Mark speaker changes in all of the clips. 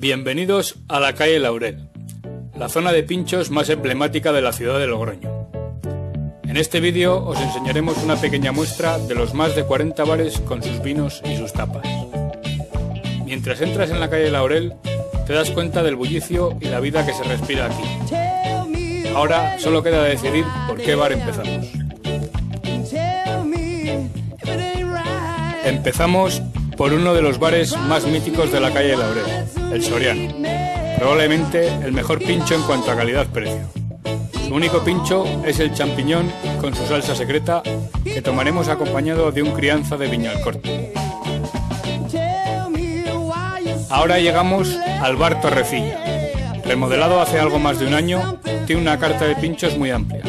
Speaker 1: Bienvenidos a la calle Laurel, la zona de pinchos más emblemática de la ciudad de Logroño. En este vídeo os enseñaremos una pequeña muestra de los más de 40 bares con sus vinos y sus tapas. Mientras entras en la calle Laurel, te das cuenta del bullicio y la vida que se respira aquí. Ahora solo queda decidir por qué bar empezamos. Empezamos por uno de los bares más míticos de la calle Laurel, el Soriano. Probablemente el mejor pincho en cuanto a calidad-precio. Su único pincho es el champiñón con su salsa secreta que tomaremos acompañado de un crianza de Viñalcorte. Ahora llegamos al bar Torrecilla. Remodelado hace algo más de un año, tiene una carta de pinchos muy amplia.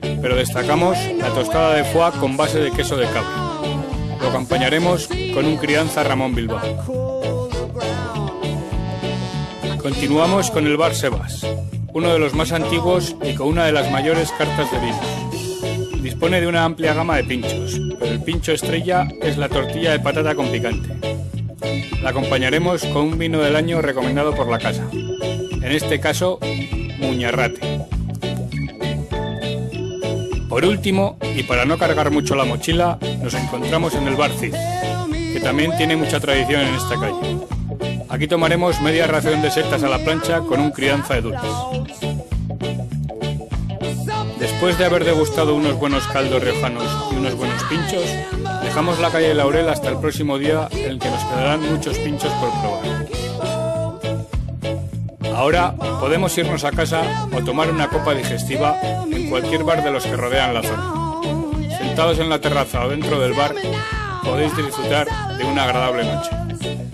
Speaker 1: Pero destacamos la tostada de foie con base de queso de cabra. Lo acompañaremos con un crianza Ramón Bilbao. Continuamos con el bar Sebas, uno de los más antiguos y con una de las mayores cartas de vino. Dispone de una amplia gama de pinchos, pero el pincho estrella es la tortilla de patata con picante. La acompañaremos con un vino del año recomendado por la casa, en este caso Muñarrate. Por último, y para no cargar mucho la mochila, nos encontramos en el Bar Cid, que también tiene mucha tradición en esta calle. Aquí tomaremos media ración de setas a la plancha con un crianza de dulces. Después de haber degustado unos buenos caldos riojanos y unos buenos pinchos, dejamos la calle Laurel hasta el próximo día en el que nos quedarán muchos pinchos por probar. Ahora podemos irnos a casa o tomar una copa digestiva en cualquier bar de los que rodean la zona. Sentados en la terraza o dentro del bar, podéis disfrutar de una agradable noche.